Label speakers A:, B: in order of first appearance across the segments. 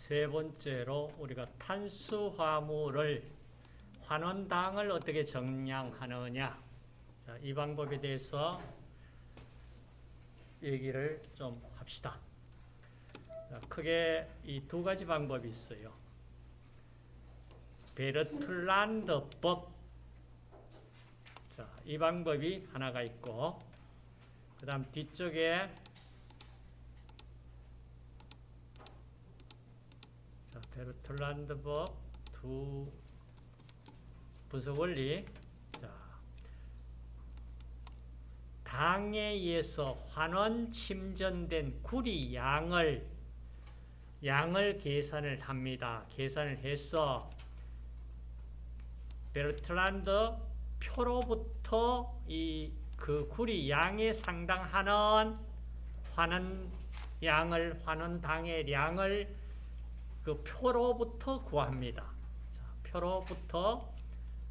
A: 세 번째로 우리가 탄수화물을 환원당을 어떻게 정량하느냐 자, 이 방법에 대해서 얘기를 좀 합시다. 자, 크게 이 두 가지 방법이 있어요. 베르틀란드법 자, 이 방법이 하나가 있고 그 다음 뒤쪽에 자, 베르틀란드법 두 분석 원리 자, 당에 의해서 환원 침전된 구리 양을 양을 계산을 합니다. 계산을 해서 베르트란드 표로부터 이 그 구리 양에 상당하는 환원 양을 환원 당의 양을 그 표로부터 구합니다. 자, 표로부터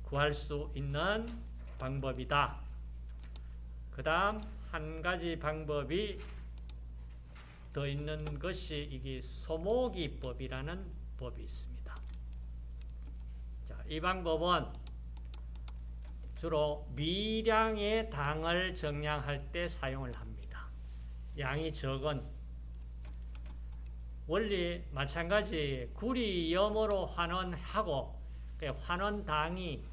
A: 구할 수 있는 방법이다. 그 다음 한 가지 방법이 더 있는 것이 이게 소모기법이라는 법이 있습니다. 자, 이 방법은 주로 미량의 당을 정량할 때 사용을 합니다. 양이 적은 원리 마찬가지 구리염으로 환원하고 그 환원당이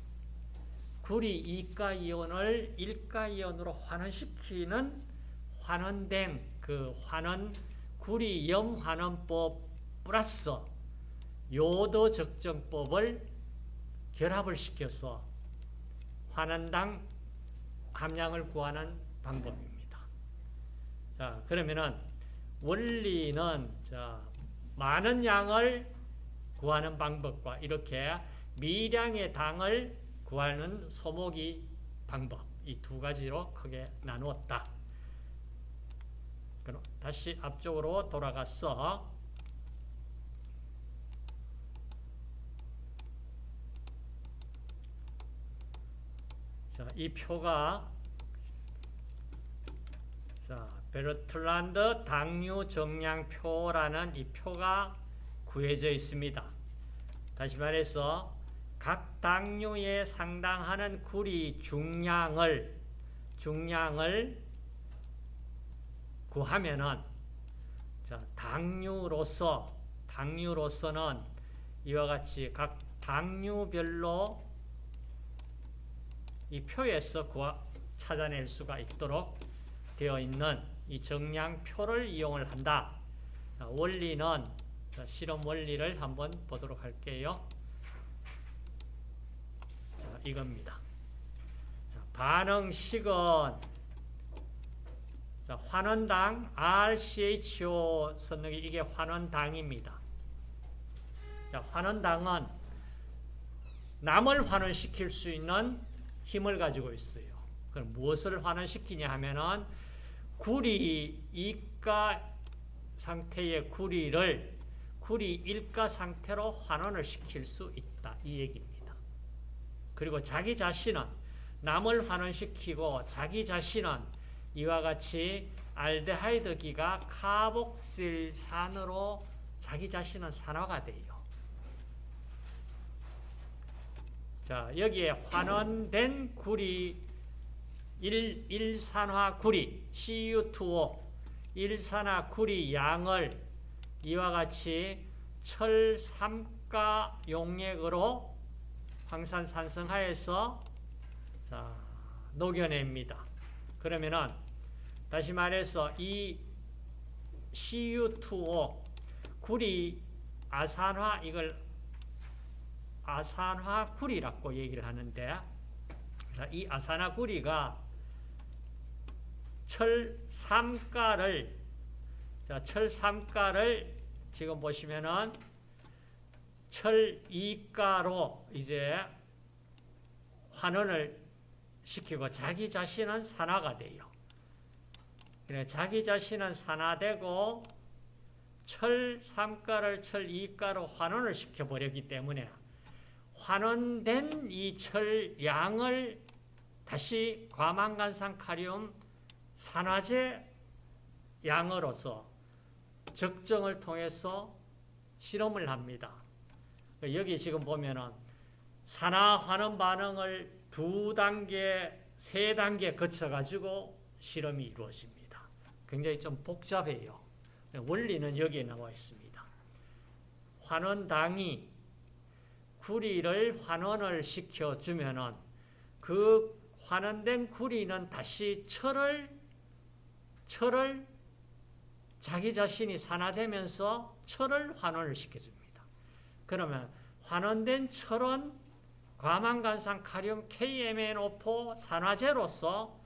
A: 구리 이가이온을 일가이온으로 환원시키는 환원된 그 환원 구리염 환원법 플러스 요도 적정법을 결합을 시켜서 환원당 함량을 구하는 방법입니다. 자, 그러면은 원리는 자, 많은 양을 구하는 방법과 이렇게 미량의 당을 구하는 소모기 방법 이 두 가지로 크게 나누었다. 그럼 다시 앞쪽으로 돌아가서 자, 이 표가 자, 베르틀란드 당류 정량표라는 이 표가 구해져 있습니다. 다시 말해서 각 당류에 상당하는 구리 중량을 중량을 구하면은 자, 당류로서 당류로서는 이와 같이 각 당류별로 이 표에서 구하, 찾아낼 수가 있도록 되어 있는 이 정량표를 이용을 한다. 자, 원리는 자, 실험 원리를 한번 보도록 할게요. 자, 이겁니다. 자, 반응식은 자, 환원당 RCHO 선능이 이게 환원당입니다. 자, 환원당은 남을 환원시킬 수 있는 힘을 가지고 있어요. 그럼 무엇을 환원시키냐 하면은 구리 이가 상태의 구리를 구리 일가 상태로 환원을 시킬 수 있다. 이 얘기입니다. 그리고 자기 자신은 남을 환원시키고 자기 자신은 이와 같이 알데하이드기가 카복실산으로 자기 자신은 산화가 돼요. 자, 여기에 환원된 구리 1, 1산화 구리 CU2O 1산화 구리 양을 이와 같이 철 3가 용액으로 황산산성하여서 자, 녹여냅니다. 그러면은 다시 말해서 이 CU2O 구리 아산화 이걸 아산화 구리라고 얘기를 하는데 이 아산화 구리가 철 3가를 철 3가를 지금 보시면은 철 2가로 이제 환원을 시키고 자기 자신은 산화가 돼요. 자기 자신은 산화되고 철 3가를 철 2가로 환원을 시켜버렸기 때문에 환원된 이 철양을 다시 과망간산 카리움 산화제 양으로서 적정을 통해서 실험을 합니다. 여기 지금 보면은 산화 환원 반응을 두 단계, 세 단계 거쳐가지고 실험이 이루어집니다. 굉장히 좀 복잡해요. 원리는 여기에 나와 있습니다. 환원당이 구리를 환원을 시켜주면은 그 환원된 구리는 다시 철을, 철을 자기 자신이 산화되면서 철을 환원을 시켜줍니다. 그러면 환원된 철은 과망간산 카륨 KMNO4 산화제로서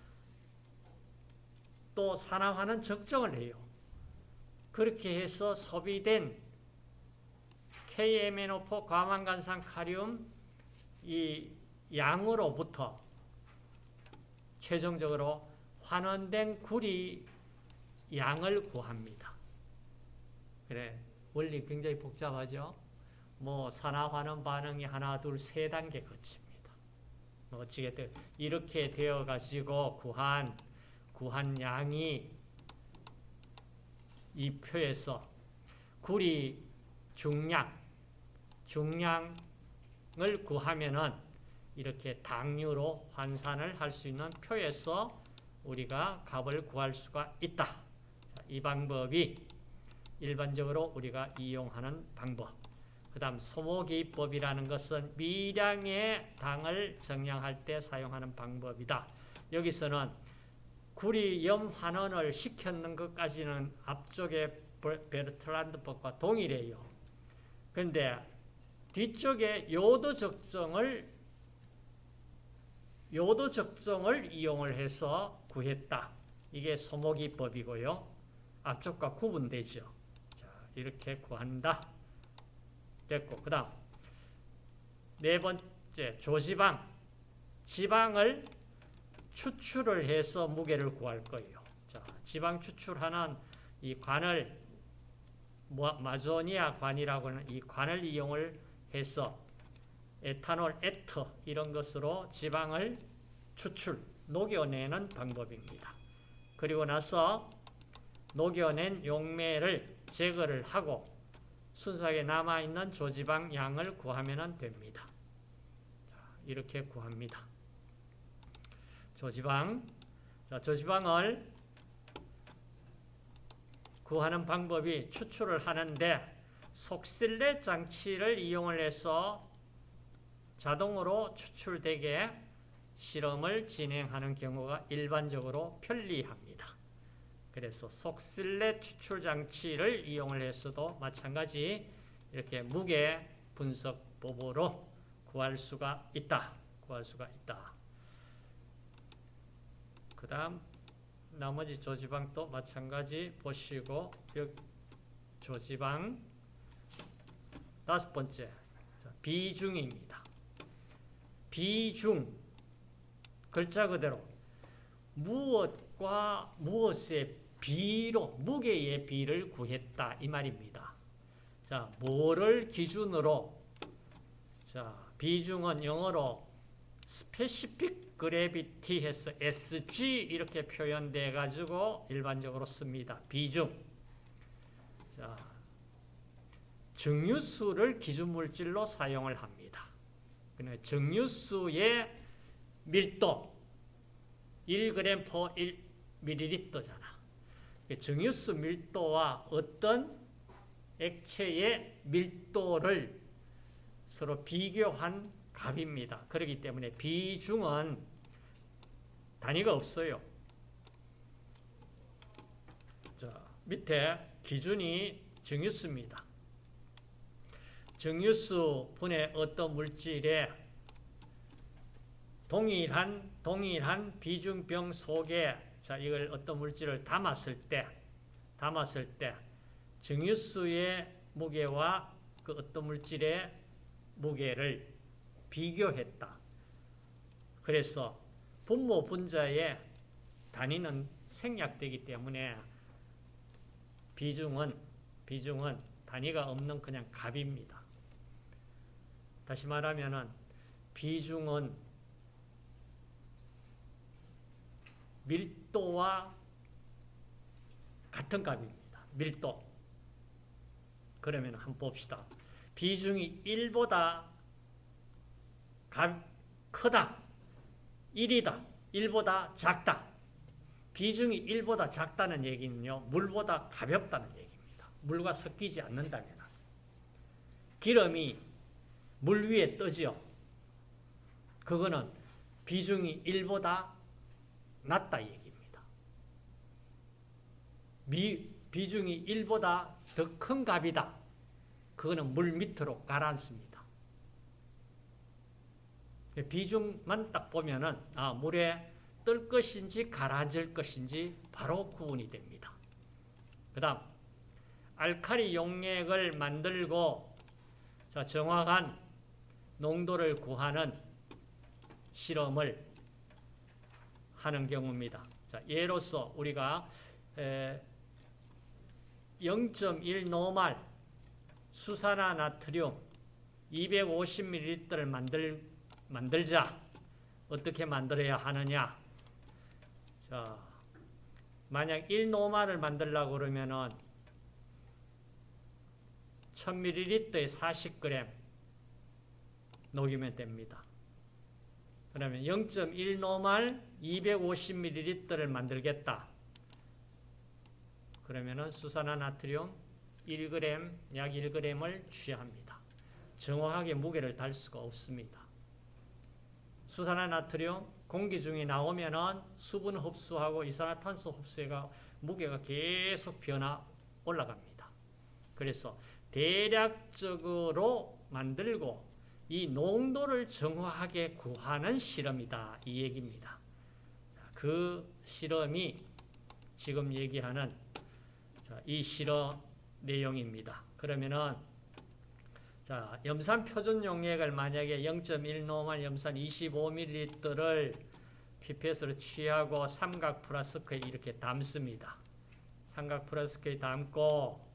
A: 또 산화하는 적정을 해요. 그렇게 해서 소비된 KMNO4 과망간산 카륨 이 양으로부터 최종적으로 환원된 구리 양을 구합니다. 그래 원리 굉장히 복잡하죠. 뭐 산화환원 반응이 하나, 둘, 세 단계 거칩니다. 뭐 어찌겠든 이렇게 되어 가지고 구한 구한 양이 이 표에서 구리 중량 중량을 구하면은 이렇게 당류로 환산을 할 수 있는 표에서 우리가 값을 구할 수가 있다. 자, 이 방법이 일반적으로 우리가 이용하는 방법. 그 다음 소모기법이라는 것은 미량의 당을 정량할 때 사용하는 방법이다. 여기서는 구리 염 환원을 시켰는 것까지는 앞쪽에 베르트란드법과 동일해요. 그런데 뒤쪽에 요도 적정을 요도 적정을 이용을 해서 구했다. 이게 소모기법이고요. 앞쪽과 구분되죠. 자, 이렇게 구한다. 됐고, 그 다음 네 번째 조지방 지방을 추출을 해서 무게를 구할 거예요. 자, 지방 추출하는 이 관을 마조니아 관이라고 하는 이 관을 이용을 해서 에탄올, 에터 이런 것으로 지방을 추출, 녹여내는 방법입니다. 그리고 나서 녹여낸 용매를 제거를 하고 순수하게 남아있는 조지방 양을 구하면 됩니다. 이렇게 구합니다. 조지방, 자, 조지방을 구하는 방법이 추출을 하는데 속실내 장치를 이용을 해서 자동으로 추출되게 실험을 진행하는 경우가 일반적으로 편리합니다. 그래서 속실내 추출 장치를 이용을 해서도 마찬가지 이렇게 무게 분석법으로 구할 수가 있다. 구할 수가 있다. 그 다음 나머지 조지방도 마찬가지 보시고 조지방 다섯 번째 비중입니다. 비중 글자 그대로 무엇과 무엇의 비로 무게의 비를 구했다 이 말입니다. 자, 뭐를 기준으로 자, 비중은 영어로 specific gravity 해서 SG 이렇게 표현돼 가지고 일반적으로 씁니다. 비중. 자, 정유수를 기준 물질로 사용을 합니다. 그러니까 정유수의 밀도 1g per 1ml잖아. 정유수 밀도와 어떤 액체의 밀도를 서로 비교한 값입니다. 그렇기 때문에 비중은 단위가 없어요. 자, 밑에 기준이 정유수입니다. 정유수 분의 어떤 물질에 동일한 동일한 비중병 속에 자 이걸 어떤 물질을 담았을 때 담았을 때 정유수의 무게와 그 어떤 물질의 무게를 비교했다. 그래서 분모 분자의 단위는 생략되기 때문에 비중은 비중은 단위가 없는 그냥 값입니다. 다시 말하면은 비중은 밀도와 같은 값입니다. 밀도. 그러면 한번 봅시다. 비중이 1보다 크다. 1이다. 1보다 작다. 비중이 1보다 작다는 얘기는요. 물보다 가볍다는 얘기입니다. 물과 섞이지 않는다면. 기름이 물 위에 떠지요. 그거는 비중이 1보다 낮다 얘기입니다. 미, 비중이 1보다 더 큰 값이다. 그거는 물 밑으로 가라앉습니다. 비중만 딱 보면은 아, 물에 뜰 것인지 가라앉을 것인지 바로 구분이 됩니다. 그 다음 알칼리 용액을 만들고 자, 정확한 농도를 구하는 실험을 하는 경우입니다. 자, 예로서 우리가 0.1 노말 수산화 나트륨 250ml를 만들, 만들자. 어떻게 만들어야 하느냐? 자, 만약 1노말을 만들려고 그러면은 1000ml에 40g 녹이면 됩니다. 그러면 0.1노말 250ml를 만들겠다. 그러면은 수산화 나트륨 1g, 약 1g을 취합니다. 정확하게 무게를 달 수가 없습니다. 수산화 나트륨 공기 중에 나오면은 수분 흡수하고 이산화탄소 흡수가 무게가 계속 변화 올라갑니다. 그래서 대략적으로 만들고 이 농도를 정확하게 구하는 실험이다. 이 얘기입니다. 그 실험이 지금 얘기하는 이 실험 내용입니다. 그러면은 자, 염산 표준 용액을 만약에 0.1노말 염산 25ml를 피펫으로 취하고 삼각 플라스크에 이렇게 담습니다. 삼각 플라스크에 담고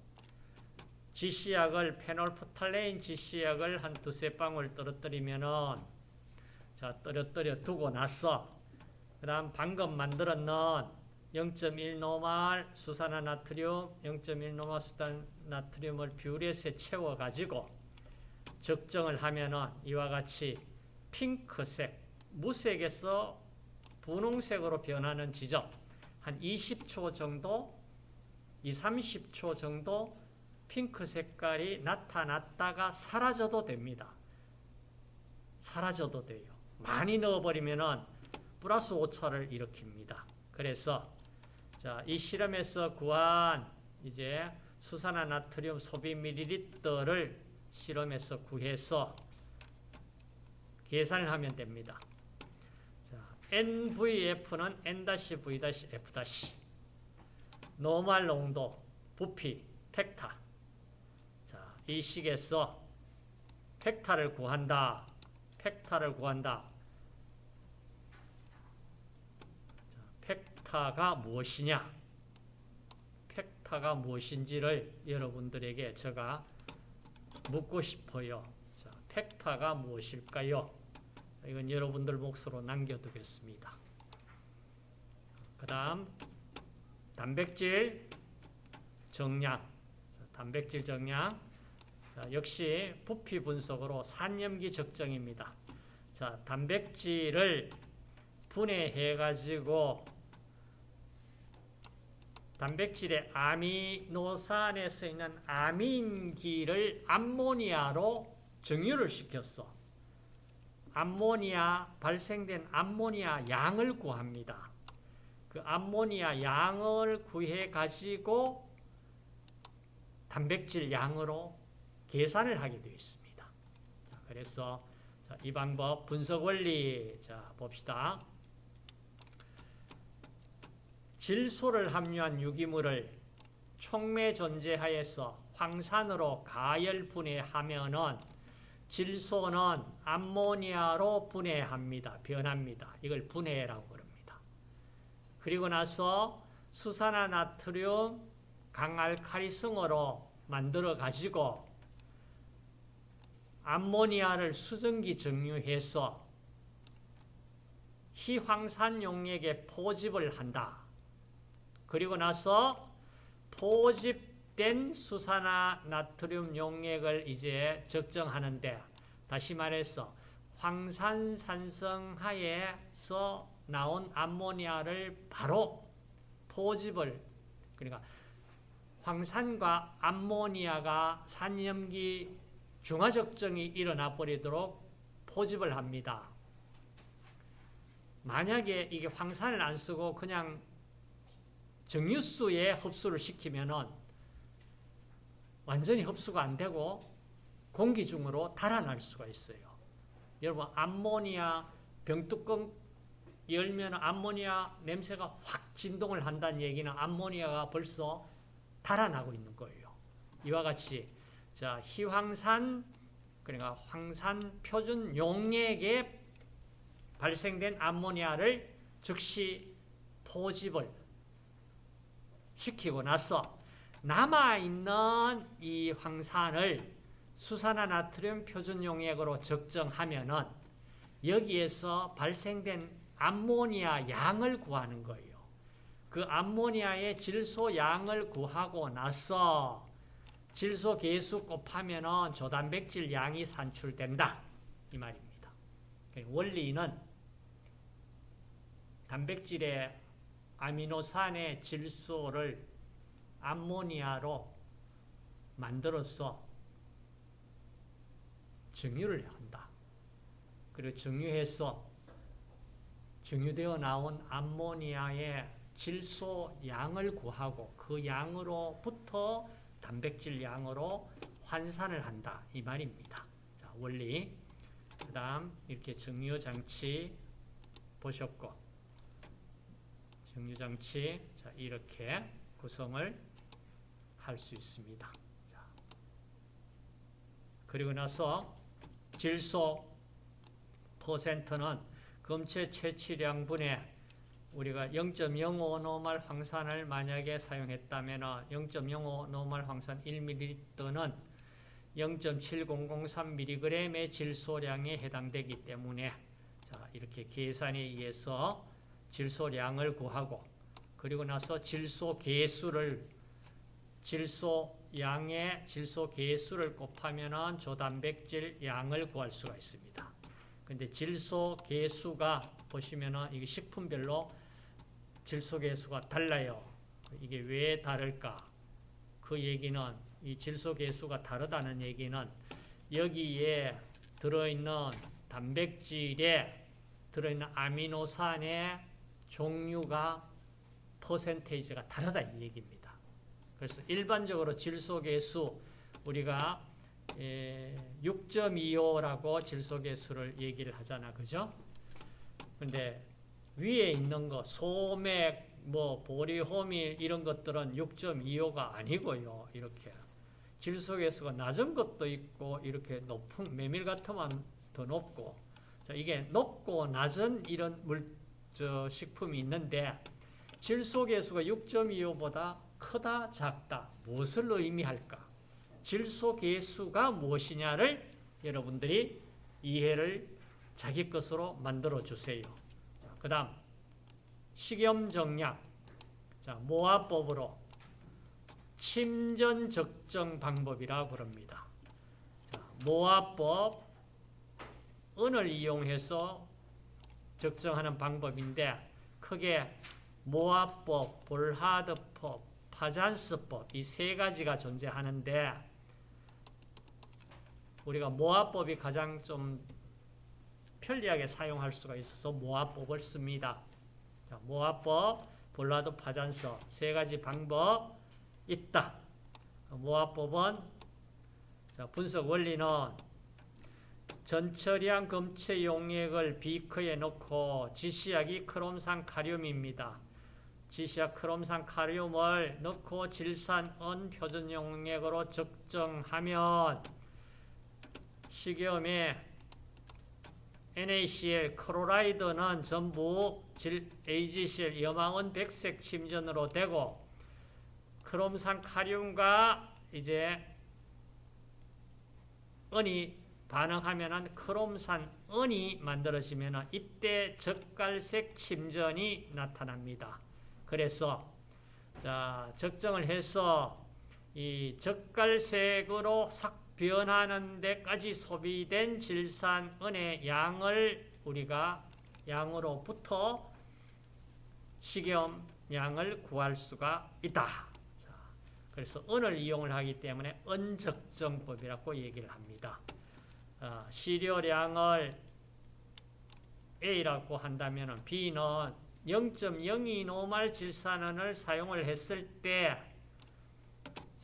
A: 지시약을 페놀프탈레인 지시약을 한 두세 방울 떨어뜨리면은 자 떨어뜨려 두고 나서 그 다음 방금 놓은 0.1 normal 수산화 나트륨 0.1 normal 수산 나트륨을 뷰렛에 채워 가지고 적정을 하면은 이와 같이 핑크색 무색에서 분홍색으로 변하는 지점 한 20초 정도 2, 30초 정도 핑크 색깔이 나타났다가 사라져도 됩니다. 사라져도 돼요. 많이 넣어버리면은 플러스 오차를 일으킵니다. 그래서 자, 이 실험에서 구한 이제 수산화 나트륨 소비 밀리리터를 실험에서 구해서 계산을 하면 됩니다. 자, NVF는 N-V-F- 노말 농도, 부피, 팩타 이 식에서 팩타를 구한다. 팩타를 구한다. 팩타가 무엇이냐? 팩타가 무엇인지를 여러분들에게 제가 묻고 싶어요. 자, 팩타가 무엇일까요? 이건 여러분들 몫으로 남겨두겠습니다. 그 다음 단백질 정량 단백질 정량 자, 역시 부피 분석으로 산염기 적정입니다. 자, 단백질을 분해해 가지고 단백질의 아미노산에 서 있는 아민기를 암모니아로 정유를 시켰어. 암모니아 발생된 암모니아 양을 구합니다. 그 암모니아 양을 구해 가지고 단백질 양으로 계산을 하게 되어 있습니다. 자, 그래서 자, 이 방법 분석 원리 자 봅시다. 질소를 함유한 유기물을 촉매 존재하에서 황산으로 가열 분해하면은 질소는 암모니아로 분해합니다. 변합니다. 이걸 분해라고 그럽니다. 그리고 나서 수산화 나트륨 강알칼리성으로 만들어 가지고 암모니아를 수증기 정유해서 희황산 용액에 포집을 한다. 그리고 나서 포집 옅된 수산화 나트륨 용액을 이제 적정하는데 다시 말해서 황산산성하에서 나온 암모니아를 바로 포집을 그러니까 황산과 암모니아가 산염기 중화적정이 일어나 버리도록 포집을 합니다. 만약에 이게 황산을 안 쓰고 그냥 정유수에 흡수를 시키면은 완전히 흡수가 안 되고 공기 중으로 달아날 수가 있어요. 여러분 암모니아 병뚜껑 열면 암모니아 냄새가 확 진동을 한다는 얘기는 암모니아가 벌써 달아나고 있는 거예요. 이와 같이 자 희황산 그러니까 황산 표준 용액에 발생된 암모니아를 즉시 포집을 시키고 나서 남아있는 이 황산을 수산화 나트륨 표준 용액으로 적정하면은 여기에서 발생된 암모니아 양을 구하는 거예요. 그 암모니아의 질소 양을 구하고 나서 질소 계수 곱하면은 조단백질 양이 산출된다. 이 말입니다. 원리는 단백질의 아미노산의 질소를 암모니아로 만들어서 정유를 한다. 그리고 정유해서 정유되어 나온 암모니아의 질소 양을 구하고 그 양으로부터 단백질 양으로 환산을 한다. 이 말입니다. 자, 원리. 그 다음 이렇게 정유 장치 보셨고 정유 장치 자, 이렇게 구성을 할 수 있습니다. 자, 그리고 나서 질소 퍼센트는 검체 채취량분에 우리가 0.05 노말 황산을 만약에 사용했다면 0.05 노말 황산 1ml는 0.7003mg의 질소량에 해당되기 때문에 자, 이렇게 계산에 의해서 질소량을 구하고 그리고 나서 질소 개수를 질소 양의 질소 개수를 곱하면 조단백질 양을 구할 수가 있습니다. 근데 질소 개수가 보시면은 이게 식품별로 질소 개수가 달라요. 이게 왜 다를까? 그 얘기는 이 질소 개수가 다르다는 얘기는 여기에 들어있는 단백질에 들어있는 아미노산의 종류가 퍼센테이지가 다르다 이 얘기입니다. 그래서 일반적으로 질소계수 우리가 6.25라고 질소계수를 얘기를 하잖아. 그죠? 근데 위에 있는 거 소맥, 뭐 보리 호밀 이런 것들은 6.25가 아니고요. 이렇게 질소계수가 낮은 것도 있고 이렇게 높은 메밀 같으면 더 높고 자, 이게 높고 낮은 이런 물, 저, 식품이 있는데 질소계수가 6.25보다 크다, 작다. 무엇을 의미할까? 질소계수가 무엇이냐를 여러분들이 이해를 자기 것으로 만들어 주세요. 그 다음 식염정약 자, 모아법으로 침전 적정 방법이라고 그럽니다. 자, 모아법 은을 이용해서 적정하는 방법인데 크게 모아법, 볼하드법, 파잔스법 이 세 가지가 존재하는데 우리가 모아법이 가장 좀 편리하게 사용할 수가 있어서 모아법을 씁니다. 자, 모아법, 볼라드 파잔서 세 가지 방법 있다. 모아법은 자, 분석 원리는 전처리한 검체 용액을 비커에 넣고 지시약이 크롬산 카륨입니다. 지시약 크롬산 카륨을 넣고 질산은 표준 용액으로 적정하면 식염에 NaCl, 크로라이드는 전부 AgCl, 염화은 백색 침전으로 되고 크롬산 카륨과 이제 은이 반응하면 크롬산 은이 만들어지면 이때 적갈색 침전이 나타납니다. 그래서 자, 적정을 해서 이 젓갈색으로 싹 변하는 데까지 소비된 질산은의 양을 우리가 양으로부터 식염 양을 구할 수가 있다. 자, 그래서 은을 이용을 하기 때문에 은적정법이라고 얘기를 합니다. 어, 시료량을 A라고 한다면 B는 0.02 노말 질산은을 사용을 했을 때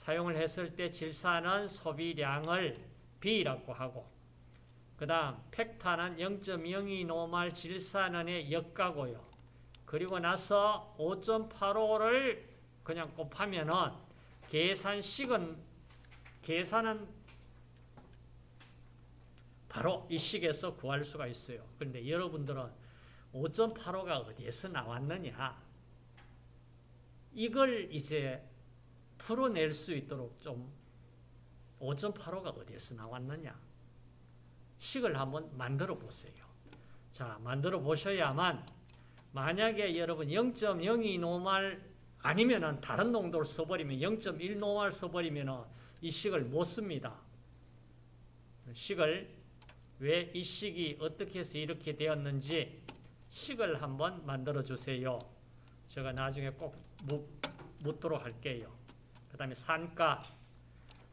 A: 사용을 했을 때 질산은 소비량을 B라고 하고 그 다음 팩타는 0.02 노말 질산은의 역가고요. 그리고 나서 5.85를 그냥 곱하면은 계산식은 계산은 바로 이 식에서 구할 수가 있어요. 그런데 여러분들은 5.85가 어디에서 나왔느냐? 이걸 이제 풀어낼 수 있도록 좀 5.85가 어디에서 나왔느냐? 식을 한번 만들어 보세요. 자, 만들어 보셔야만 만약에 여러분 0.02 노말 아니면은 다른 농도를 써버리면 0.1 노말 써버리면은 이 식을 못 씁니다. 식을 왜 이 식이 어떻게 해서 이렇게 되었는지 식을 한번 만들어 주세요. 제가 나중에 꼭 묻도록 할게요. 그 다음에 산가.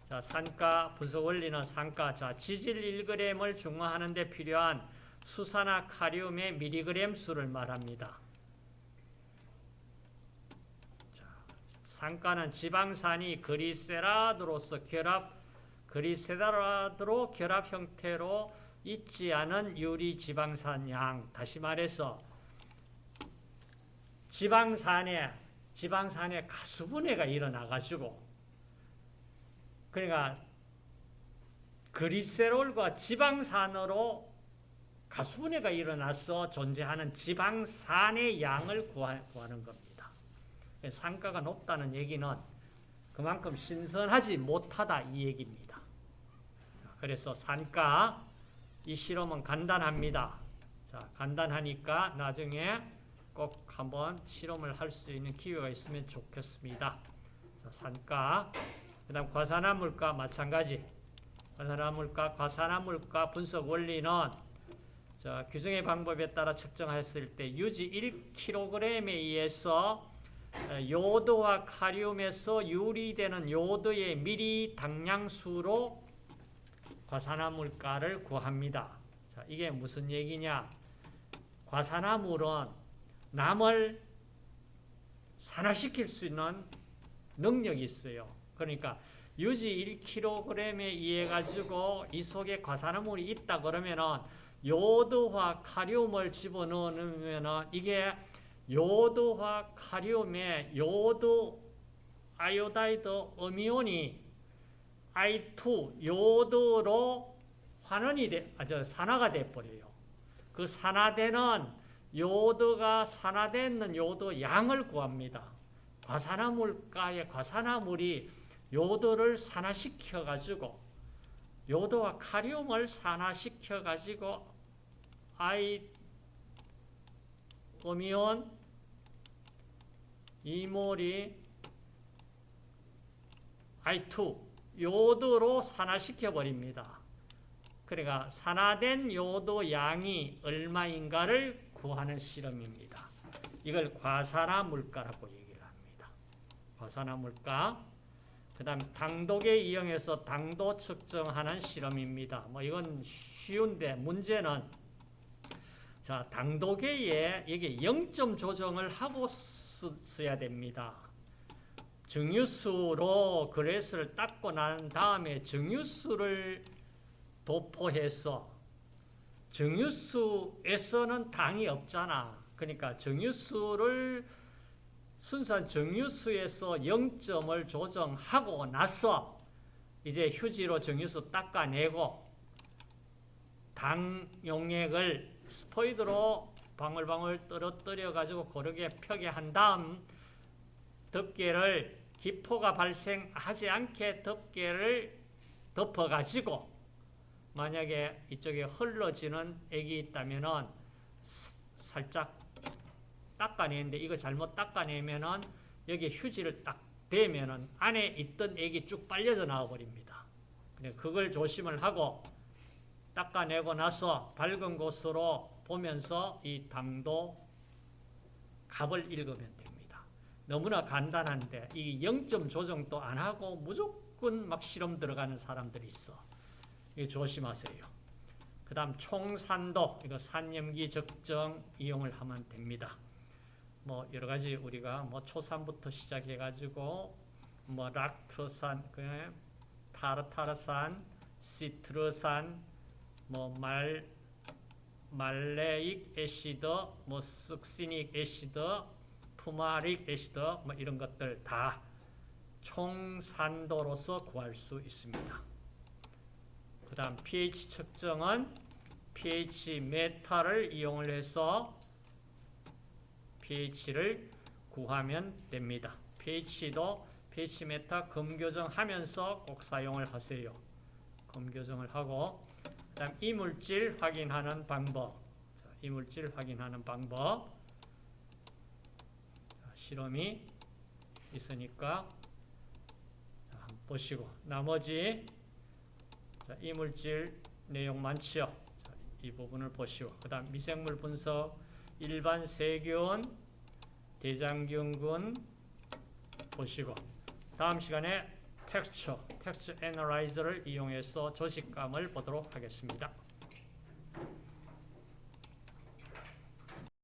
A: 자, 산가 분석 원리는 산가. 자, 지질 1g을 중화하는 데 필요한 수산화 카리움의 미리그램 수를 말합니다. 자, 산가는 지방산이 그리세라드로서 결합, 그리세라드로 결합 형태로 있지 않은 유리 지방산 양. 다시 말해서 지방산에 지방산에 가수분해가 일어나가지고 그러니까 그리세롤과 지방산으로 가수분해가 일어나서 존재하는 지방산의 양을 구하는 겁니다. 산가가 높다는 얘기는 그만큼 신선하지 못하다 이 얘기입니다. 그래서 산가 이 실험은 간단합니다. 자, 간단하니까 나중에 꼭 한번 실험을 할 수 있는 기회가 있으면 좋겠습니다. 자, 산가, 그 다음 과산화물가 마찬가지. 과산화물가, 과산화물가 분석 원리는 자, 규정의 방법에 따라 측정했을 때 유지 1kg에 의해서 요도와 카리움에서 유리되는 요도의 미리 당량수로 과산화물가를 구합니다. 자, 이게 무슨 얘기냐? 과산화물은 남을 산화시킬 수 있는 능력이 있어요. 그러니까 유지 1kg에 의해 가지고 이 속에 과산화물이 있다 그러면은 요도화 카리움을 집어넣으면 이게 요도화 카리움에 요도 아이오다이드 어미온이 I2 요도로 환원이 돼, 아, 저 산화가 돼 버려요. 그 산화되는 요도가 산화되는 요도 양을 구합니다. 과산화물가의 과산화물이 요도를 산화시켜 가지고 요도와 카리움을 산화시켜 가지고 I 오미온 이몰이 I2 요도로 산화시켜 버립니다. 그러니까 산화된 요도 양이 얼마인가를 구하는 실험입니다. 이걸 과산화 물가라고 얘기를 합니다. 과산화 물가. 그 다음 당도계 이용해서 당도 측정하는 실험입니다. 뭐 이건 쉬운데 문제는 자 당도계에 이게 0점 조정을 하고 써야 됩니다. 증유수로 그레스를 닦고 난 다음에 증유수를 도포해서 정유수에서는 당이 없잖아. 그러니까 정유수를 순수한 정유수에서 0점을 조정하고 나서 이제 휴지로 정유수 닦아내고 당 용액을 스포이드로 방울방울 떨어뜨려 가지고 고르게 펴게 한 다음 덮개를 기포가 발생하지 않게 덮개를 덮어 가지고 만약에 이쪽에 흘러지는 액이 있다면은 살짝 닦아내는데 이거 잘못 닦아내면은 여기 휴지를 딱 되면은 안에 있던 액이 쭉 빨려져 나와 버립니다. 그걸 조심을 하고 닦아내고 나서 밝은 곳으로 보면서 이 당도 값을 읽으면 됩니다. 너무나 간단한데 이 0점 조정도 안 하고 무조건 막 실험 들어가는 사람들이 있어. 이 조심하세요. 그 다음 총산도 이거 산염기 적정 이용을 하면 됩니다. 뭐 여러 가지 우리가 뭐 초산부터 시작해 가지고 뭐 락토산, 그 타르타르산, 시트르산, 뭐 말 maleic acid, 뭐 succinic acid, fumaric acid 뭐 이런 것들 다 총산도로서 구할 수 있습니다. 그 다음 pH 측정은 pH 메타를 이용을 해서 pH를 구하면 됩니다. pH도 pH 메타 검교정하면서 꼭 사용을 하세요. 검교정을 하고 그다음 이물질 확인하는 방법. 자, 이물질 확인하는 방법. 자, 실험이 있으니까 보시고 나머지 자, 이물질 내용 많지요. 자, 이 부분을 보시고 그다음 미생물 분석 일반 세균 대장균군 보시고 다음 시간에 텍스처, 텍스처 애널라이저를 이용해서 조직감을 보도록 하겠습니다.